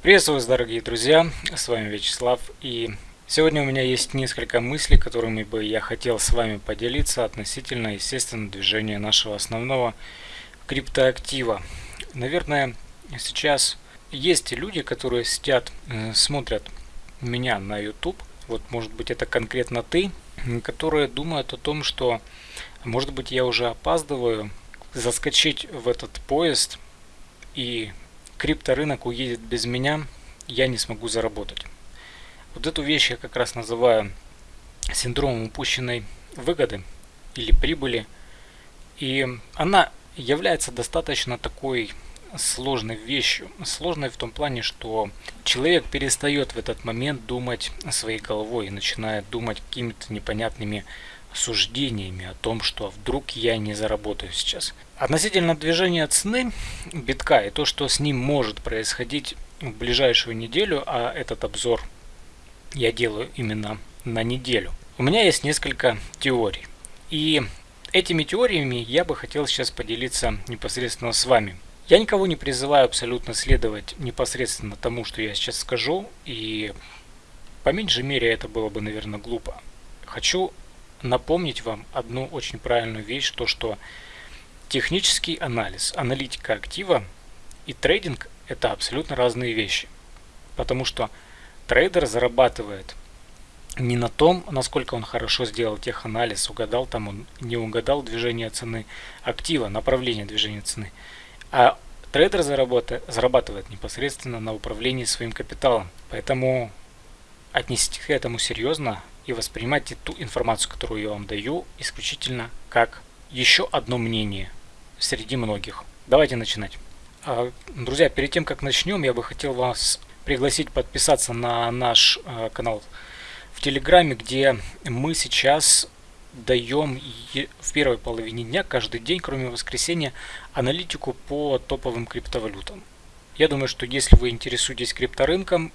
Приветствую вас, дорогие друзья, с вами Вячеслав, и сегодня у меня есть несколько мыслей, которыми бы я хотел с вами поделиться относительно, естественно, движения нашего основного криптоактива. Наверное, сейчас есть люди, которые сидят, э, смотрят меня на YouTube, вот может быть это конкретно ты, которые думают о том, что может быть я уже опаздываю заскочить в этот поезд и крипторынок уедет без меня, я не смогу заработать. Вот эту вещь я как раз называю синдромом упущенной выгоды или прибыли. И она является достаточно такой сложной вещью. Сложной в том плане, что человек перестает в этот момент думать своей головой и начинает думать какими-то непонятными суждениями о том, что вдруг я не заработаю сейчас. Относительно движения цены битка и то, что с ним может происходить в ближайшую неделю, а этот обзор я делаю именно на неделю. У меня есть несколько теорий. И этими теориями я бы хотел сейчас поделиться непосредственно с вами. Я никого не призываю абсолютно следовать непосредственно тому, что я сейчас скажу, и по меньшей мере это было бы, наверное, глупо. Хочу напомнить вам одну очень правильную вещь, то что технический анализ, аналитика актива и трейдинг это абсолютно разные вещи. Потому что трейдер зарабатывает не на том, насколько он хорошо сделал теханализ, угадал там он, не угадал движение цены актива, направление движения цены, а трейдер зарабатывает, непосредственно на управлении своим капиталом. Поэтому отнеситесь к этому серьезно, и воспринимайте ту информацию, которую я вам даю, исключительно как еще одно мнение среди многих. Давайте начинать. А, друзья, перед тем, как начнем, я бы хотел вас пригласить подписаться на наш а, канал в Телеграме, где мы сейчас даем в первой половине дня каждый день, кроме воскресенья, аналитику по топовым криптовалютам. Я думаю, что если вы интересуетесь крипторынком,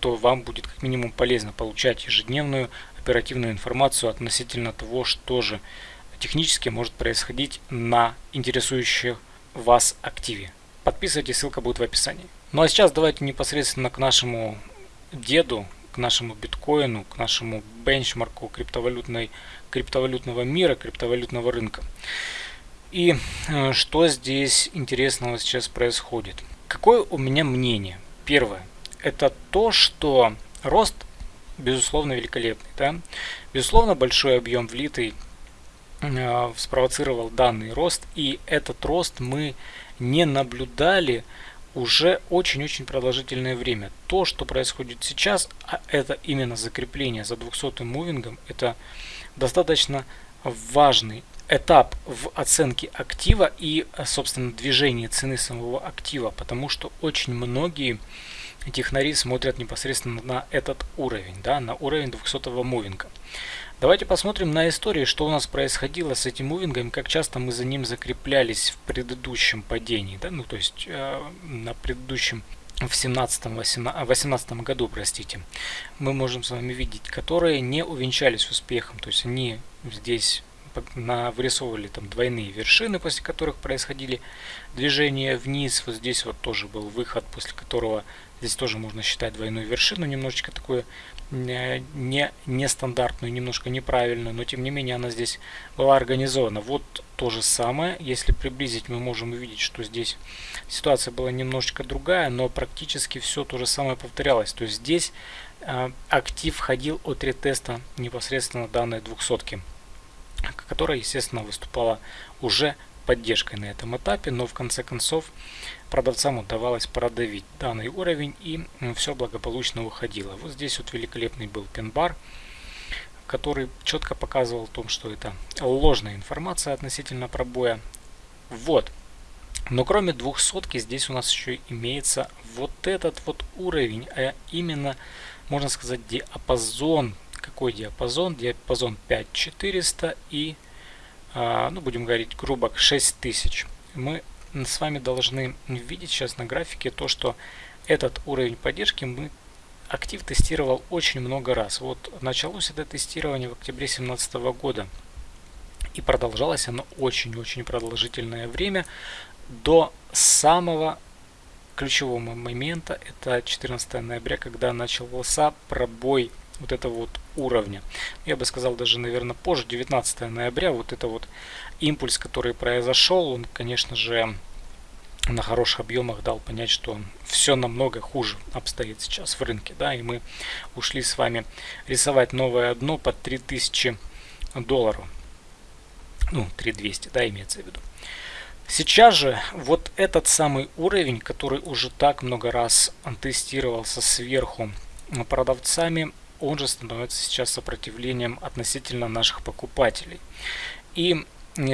то вам будет как минимум полезно получать ежедневную оперативную информацию относительно того, что же технически может происходить на интересующих вас активе. Подписывайтесь, ссылка будет в описании. Ну а сейчас давайте непосредственно к нашему деду, к нашему биткоину, к нашему бенчмарку криптовалютной, криптовалютного мира, криптовалютного рынка. И э, что здесь интересного сейчас происходит? Какое у меня мнение? Первое это то, что рост, безусловно, великолепный. Да? Безусловно, большой объем влитый э, спровоцировал данный рост, и этот рост мы не наблюдали уже очень-очень продолжительное время. То, что происходит сейчас, а это именно закрепление за 200 мувингом, это достаточно важный этап в оценке актива и, собственно, движении цены самого актива, потому что очень многие технари смотрят непосредственно на этот уровень, да, на уровень 200 мувинга. Давайте посмотрим на истории, что у нас происходило с этим мувингом, как часто мы за ним закреплялись в предыдущем падении, да, ну то есть э, на предыдущем в 17-18 году, простите, мы можем с вами видеть, которые не увенчались успехом, то есть они здесь на, вырисовывали там двойные вершины, после которых происходили движения вниз. Вот здесь вот тоже был выход, после которого здесь тоже можно считать двойную вершину, немножечко такую э, не, нестандартную, немножко неправильную, но тем не менее она здесь была организована. Вот то же самое, если приблизить, мы можем увидеть, что здесь ситуация была немножечко другая, но практически все то же самое повторялось. То есть здесь э, актив ходил от ретеста непосредственно данной двухсотки которая, естественно, выступала уже поддержкой на этом этапе, но в конце концов продавцам удавалось продавить данный уровень и все благополучно уходило. Вот здесь вот великолепный был пин-бар, который четко показывал о том, что это ложная информация относительно пробоя. Вот. Но кроме 200 здесь у нас еще имеется вот этот вот уровень, а именно, можно сказать, диапазон какой диапазон? Диапазон 5400 и, а, ну будем говорить грубо, 6000. Мы с вами должны видеть сейчас на графике то, что этот уровень поддержки мы актив тестировал очень много раз. Вот началось это тестирование в октябре 2017 года. И продолжалось оно очень-очень продолжительное время до самого ключевого момента, это 14 ноября, когда начался пробой вот этого вот уровня. Я бы сказал даже, наверное, позже, 19 ноября, вот это вот импульс, который произошел, он, конечно же, на хороших объемах дал понять, что все намного хуже обстоит сейчас в рынке, да, и мы ушли с вами рисовать новое дно под 3000 долларов, ну, 3200, да, имеется в виду. Сейчас же вот этот самый уровень, который уже так много раз тестировался сверху продавцами, он же становится сейчас сопротивлением относительно наших покупателей. И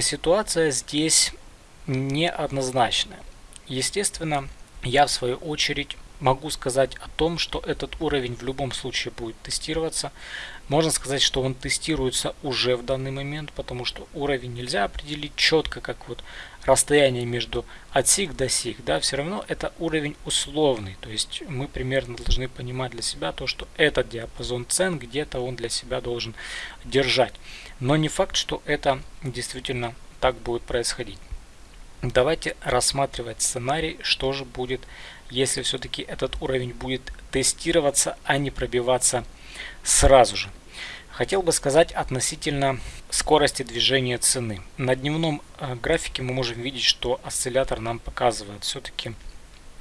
ситуация здесь неоднозначная. Естественно, я в свою очередь могу сказать о том, что этот уровень в любом случае будет тестироваться. Можно сказать, что он тестируется уже в данный момент, потому что уровень нельзя определить четко, как вот расстояние между от сик до сик. Да, все равно это уровень условный. То есть мы примерно должны понимать для себя то, что этот диапазон цен где-то он для себя должен держать. Но не факт, что это действительно так будет происходить. Давайте рассматривать сценарий, что же будет, если все-таки этот уровень будет тестироваться, а не пробиваться сразу же. Хотел бы сказать относительно скорости движения цены. На дневном э, графике мы можем видеть, что осциллятор нам показывает все-таки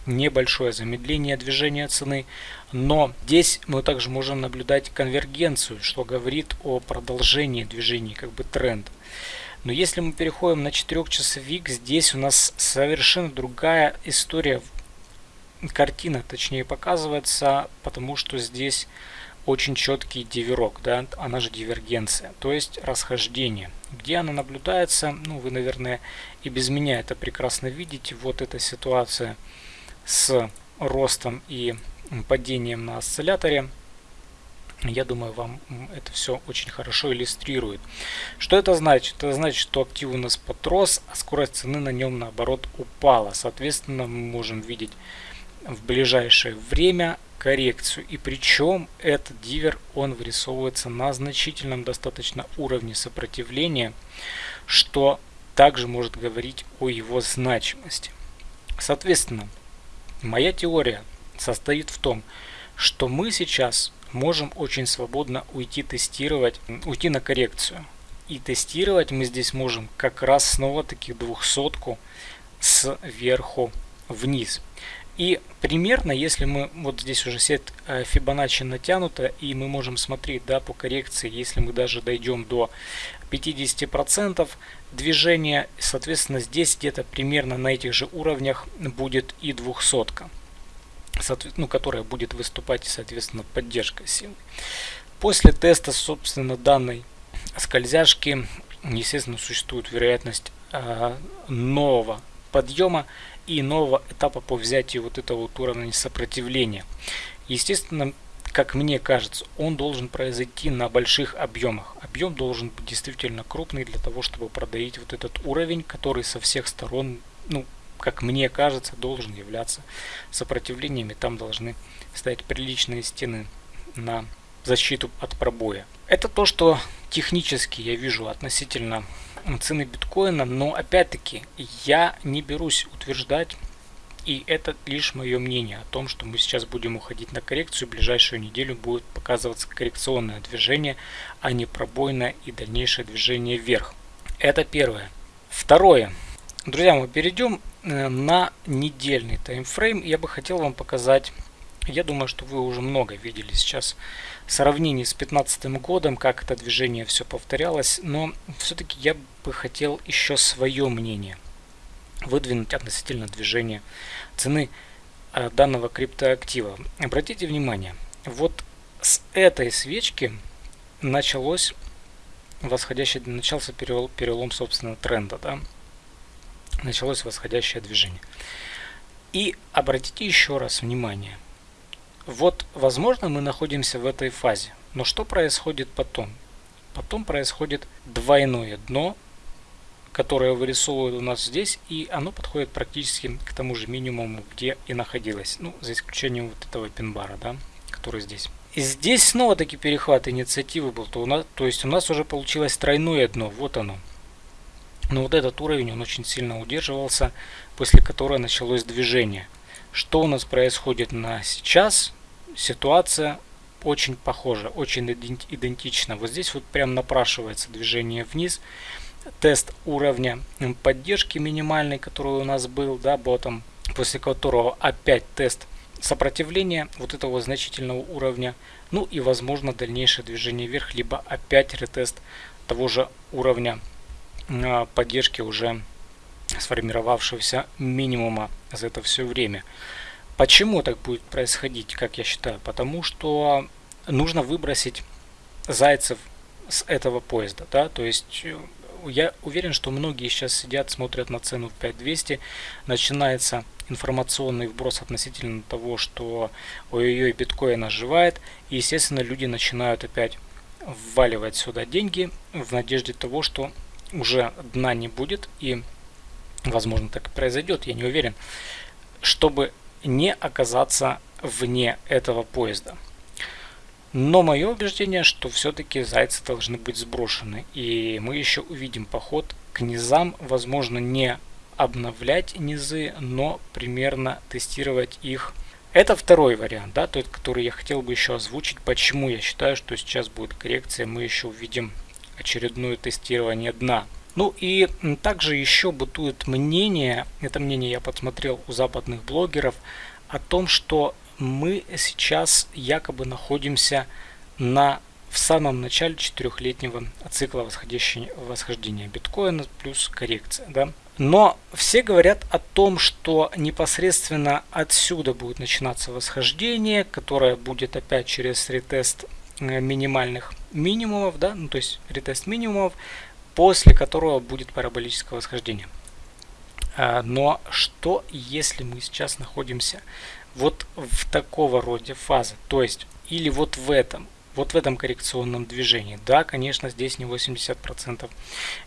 небольшое замедление движения цены, но здесь мы также можем наблюдать конвергенцию, что говорит о продолжении движения, как бы тренд. Но если мы переходим на 4 часовик, здесь у нас совершенно другая история, картина точнее показывается, потому что здесь очень четкий диверок, да, она же дивергенция, то есть расхождение. Где она наблюдается, ну вы, наверное, и без меня это прекрасно видите. Вот эта ситуация с ростом и падением на осцилляторе. Я думаю, вам это все очень хорошо иллюстрирует. Что это значит? Это значит, что актив у нас подрос, а скорость цены на нем наоборот упала. Соответственно, мы можем видеть в ближайшее время коррекцию. И причем этот дивер, он вырисовывается на значительном достаточно уровне сопротивления, что также может говорить о его значимости. Соответственно, моя теория состоит в том, что мы сейчас можем очень свободно уйти тестировать, уйти на коррекцию. И тестировать мы здесь можем как раз снова таки двухсотку сверху вниз. И примерно, если мы, вот здесь уже сет э, Fibonacci натянута, и мы можем смотреть да, по коррекции, если мы даже дойдем до 50% движения, соответственно, здесь где-то примерно на этих же уровнях будет и двухсотка ну, которая будет выступать, соответственно, поддержкой силы. После теста, собственно, данной скользяшки, естественно, существует вероятность э, нового подъема и нового этапа по взятию вот этого вот уровня сопротивления. Естественно, как мне кажется, он должен произойти на больших объемах. Объем должен быть действительно крупный для того, чтобы продавить вот этот уровень, который со всех сторон, ну, как мне кажется, должен являться сопротивлениями. Там должны стоять приличные стены на защиту от пробоя. Это то, что технически я вижу относительно цены биткоина, но опять-таки я не берусь утверждать, и это лишь мое мнение о том, что мы сейчас будем уходить на коррекцию, в ближайшую неделю будет показываться коррекционное движение, а не пробойное и дальнейшее движение вверх. Это первое. Второе. Друзья, мы перейдем э, на недельный таймфрейм. Я бы хотел вам показать, я думаю, что вы уже много видели сейчас сравнений с 2015 годом, как это движение все повторялось, но все-таки я бы хотел еще свое мнение выдвинуть относительно движения цены э, данного криптоактива. Обратите внимание, вот с этой свечки началось восходящий, начался перелом, перелом собственно тренда, да, началось восходящее движение. И обратите еще раз внимание. Вот, возможно, мы находимся в этой фазе. Но что происходит потом? Потом происходит двойное дно, которое вырисовывает у нас здесь, и оно подходит практически к тому же минимуму, где и находилось. Ну, за исключением вот этого пинбара, да, который здесь. И здесь снова таки перехват инициативы был, то, у нас, то есть у нас уже получилось тройное дно, вот оно. Но вот этот уровень, он очень сильно удерживался, после которого началось движение. Что у нас происходит на сейчас? Ситуация очень похожа, очень идентична. Вот здесь вот прям напрашивается движение вниз. Тест уровня поддержки минимальный, который у нас был, да, ботом, после которого опять тест сопротивления вот этого значительного уровня. Ну и возможно дальнейшее движение вверх, либо опять ретест того же уровня а, поддержки уже сформировавшегося минимума за это все время. Почему так будет происходить, как я считаю? Потому что нужно выбросить зайцев с этого поезда. Да? То есть э, я уверен, что многие сейчас сидят, смотрят на цену в 5200, начинается информационный вброс относительно того, что ой-ой-ой, биткоин оживает, и естественно люди начинают опять вваливать сюда деньги в надежде того, что уже дна не будет и возможно так и произойдет, я не уверен, чтобы не оказаться вне этого поезда. Но мое убеждение, что все-таки зайцы должны быть сброшены. И мы еще увидим поход к низам. Возможно, не обновлять низы, но примерно тестировать их. Это второй вариант, да, тот, который я хотел бы еще озвучить. Почему я считаю, что сейчас будет коррекция. Мы еще увидим очередное тестирование дна. Ну и также еще бытует мнение, это мнение я подсмотрел у западных блогеров, о том, что мы сейчас якобы находимся на в самом начале четырехлетнего цикла восхождения биткоина плюс коррекция. Да? Но все говорят о том, что непосредственно отсюда будет начинаться восхождение, которое будет опять через ретест э, минимальных минимумов, да, ну то есть ретест минимумов, после которого будет параболическое восхождение. А, но что если мы сейчас находимся вот в такого рода фазы, то есть или вот в этом, вот в этом коррекционном движении. Да, конечно, здесь не 80%,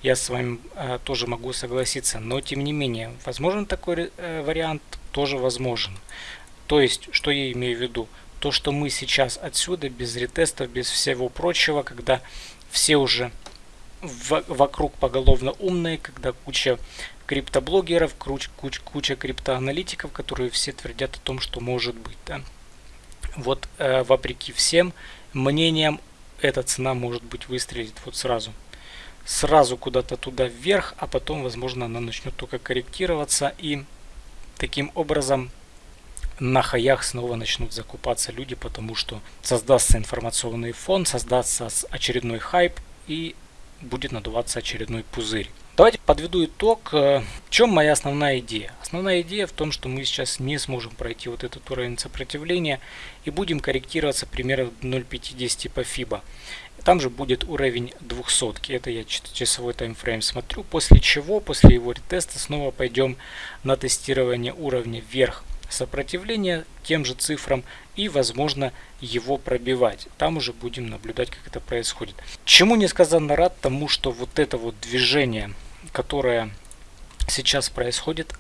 я с вами э, тоже могу согласиться, но тем не менее, возможен такой э, вариант, тоже возможен. То есть, что я имею в виду? То, что мы сейчас отсюда, без ретестов, без всего прочего, когда все уже вокруг поголовно умные, когда куча криптоблогеров, куч, куч, куча криптоаналитиков, которые все твердят о том, что может быть. Да? Вот э, вопреки всем мнениям, эта цена может быть выстрелит вот сразу. Сразу куда-то туда вверх, а потом, возможно, она начнет только корректироваться. И таким образом на хаях снова начнут закупаться люди, потому что создастся информационный фон, создастся очередной хайп и будет надуваться очередной пузырь. Давайте подведу итог. Э, в чем моя основная идея? Основная идея в том, что мы сейчас не сможем пройти вот этот уровень сопротивления и будем корректироваться примерно 0.50 по FIBA. Там же будет уровень 200. Это я часовой таймфрейм смотрю. После чего, после его ретеста, снова пойдем на тестирование уровня вверх сопротивления тем же цифрам и возможно его пробивать. Там уже будем наблюдать как это происходит. Чему несказанно рад тому, что вот это вот движение, которое сейчас происходит,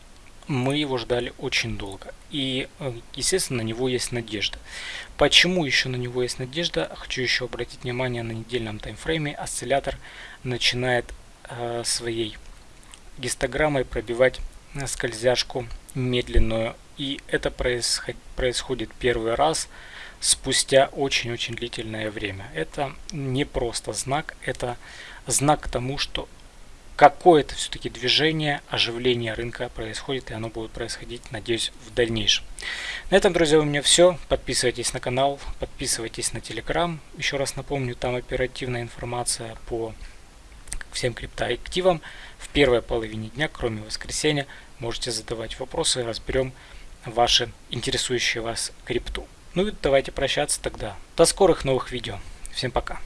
мы его ждали очень долго. И, э, естественно, на него есть надежда. Почему еще на него есть надежда? Хочу еще обратить внимание на недельном таймфрейме. Осциллятор начинает э, своей гистограммой пробивать скользяшку медленную и это происход происходит первый раз спустя очень-очень длительное время. Это не просто знак, это знак к тому, что какое-то все-таки движение, оживление рынка происходит, и оно будет происходить, надеюсь, в дальнейшем. На этом, друзья, у меня все. Подписывайтесь на канал, подписывайтесь на телеграм. Еще раз напомню, там оперативная информация по всем криптоактивам. В первой половине дня, кроме воскресенья, можете задавать вопросы, разберем ваши интересующие вас крипту. Ну и давайте прощаться тогда. До скорых новых видео. Всем пока.